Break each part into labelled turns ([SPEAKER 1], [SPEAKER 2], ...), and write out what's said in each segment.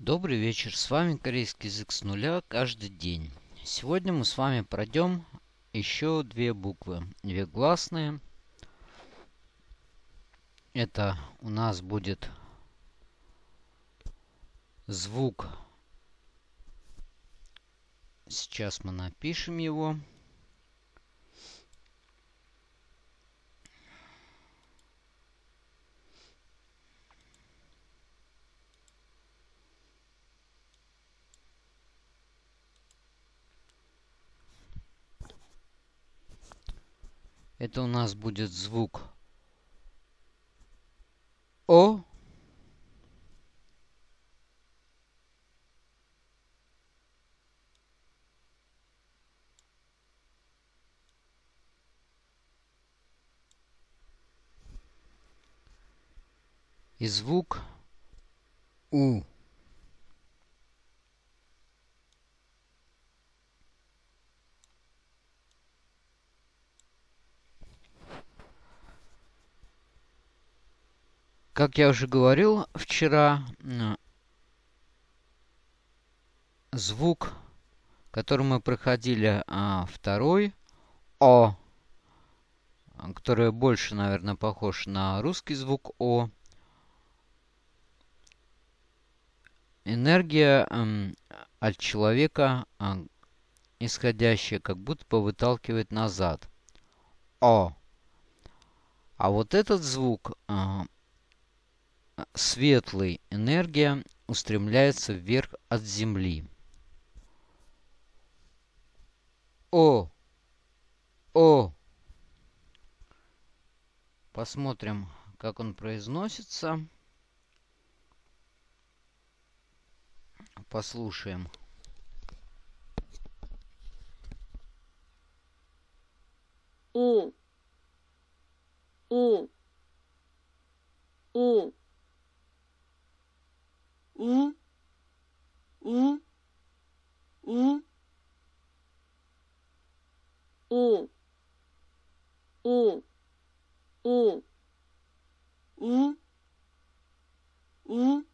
[SPEAKER 1] Добрый вечер, с вами корейский язык с нуля каждый день. Сегодня мы с вами пройдем еще две буквы, две гласные. Это у нас будет звук. Сейчас мы напишем его. Это у нас будет звук О. И звук У. Как я уже говорил вчера, звук, который мы проходили, а, второй, О, который больше, наверное, похож на русский звук О. Энергия от человека, э, исходящая, как будто бы выталкивает назад. О. А вот этот звук светлый энергия устремляется вверх от Земли. О! О! Посмотрим, как он произносится. Послушаем.
[SPEAKER 2] У. У. У. 우, 우, 우, 오, 오, 오, 우, 우,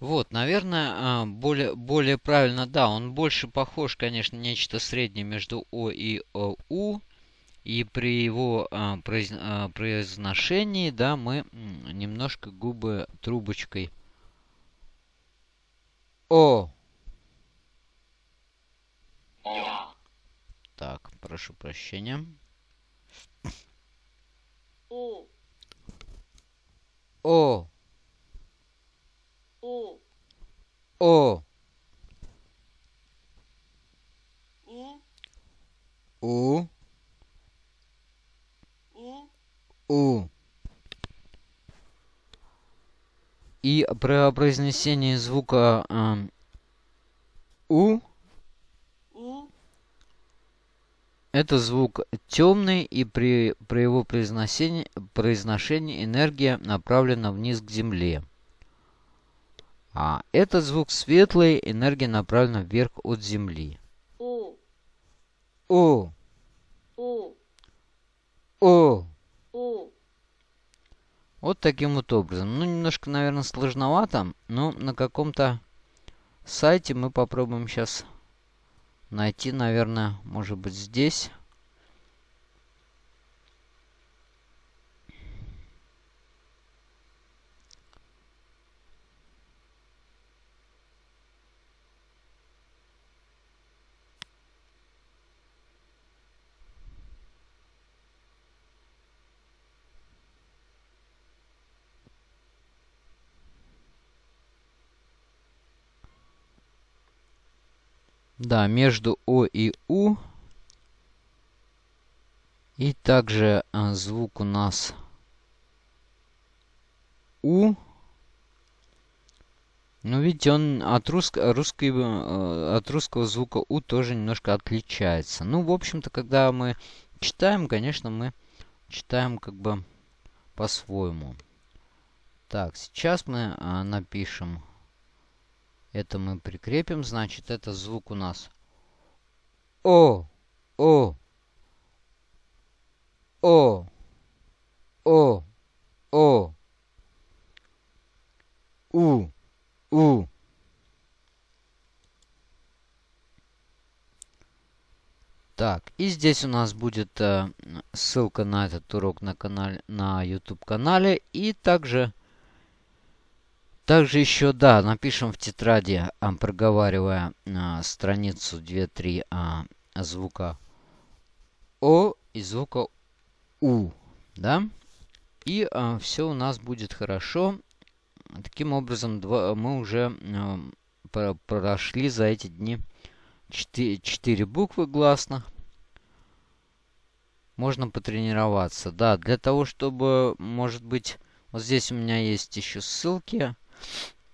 [SPEAKER 1] Вот, наверное, а, более, более правильно, да, он больше похож, конечно, нечто среднее между О и ОУ. И при его а, а, произношении, да, мы немножко губы трубочкой. О. Так, прошу прощения. О.
[SPEAKER 2] О.
[SPEAKER 1] О.
[SPEAKER 2] У.
[SPEAKER 1] У.
[SPEAKER 2] У.
[SPEAKER 1] У. И при произнесении звука э, У
[SPEAKER 2] У.
[SPEAKER 1] это звук темный, и при, при его произношении, произношении энергия направлена вниз к земле. А этот звук светлый, энергия направлена вверх от земли.
[SPEAKER 2] У.
[SPEAKER 1] О,
[SPEAKER 2] У.
[SPEAKER 1] о.
[SPEAKER 2] У.
[SPEAKER 1] Вот таким вот образом. Ну, немножко, наверное, сложновато, но на каком-то сайте мы попробуем сейчас найти, наверное, может быть, здесь. Да, между О и У. И также а, звук у нас У. Ну, видите, он от, русско русской, э, от русского звука У тоже немножко отличается. Ну, в общем-то, когда мы читаем, конечно, мы читаем как бы по-своему. Так, сейчас мы а, напишем. Это мы прикрепим. Значит, это звук у нас О, О, О, О, О, У, У. Так, и здесь у нас будет э, ссылка на этот урок на канале, на YouTube канале. И также, также еще, да, напишем в тетради, а, проговаривая а, страницу 2-3 а, звука О и звука У, да. И а, все у нас будет хорошо. Таким образом, два, мы уже а, прошли за эти дни 4, 4 буквы гласных. Можно потренироваться. Да, для того, чтобы, может быть, вот здесь у меня есть еще ссылки.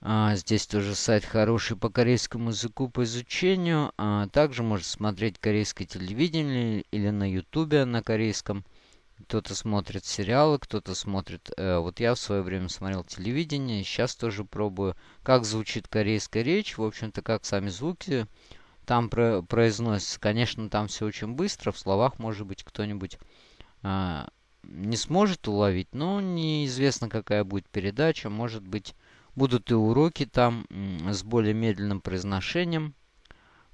[SPEAKER 1] А, здесь тоже сайт хороший по корейскому языку по изучению. А, также можно смотреть корейское телевидение или на ютубе на корейском. Кто-то смотрит сериалы, кто-то смотрит... Э, вот я в свое время смотрел телевидение, сейчас тоже пробую, как звучит корейская речь. В общем-то, как сами звуки там про произносится. Конечно, там все очень быстро. В словах, может быть, кто-нибудь а, не сможет уловить. Но неизвестно, какая будет передача. Может быть, будут и уроки там с более медленным произношением.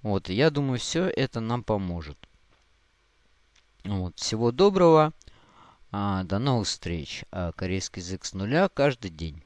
[SPEAKER 1] Вот, я думаю, все это нам поможет. Вот, всего доброго. А, до новых встреч. А, корейский язык с нуля каждый день.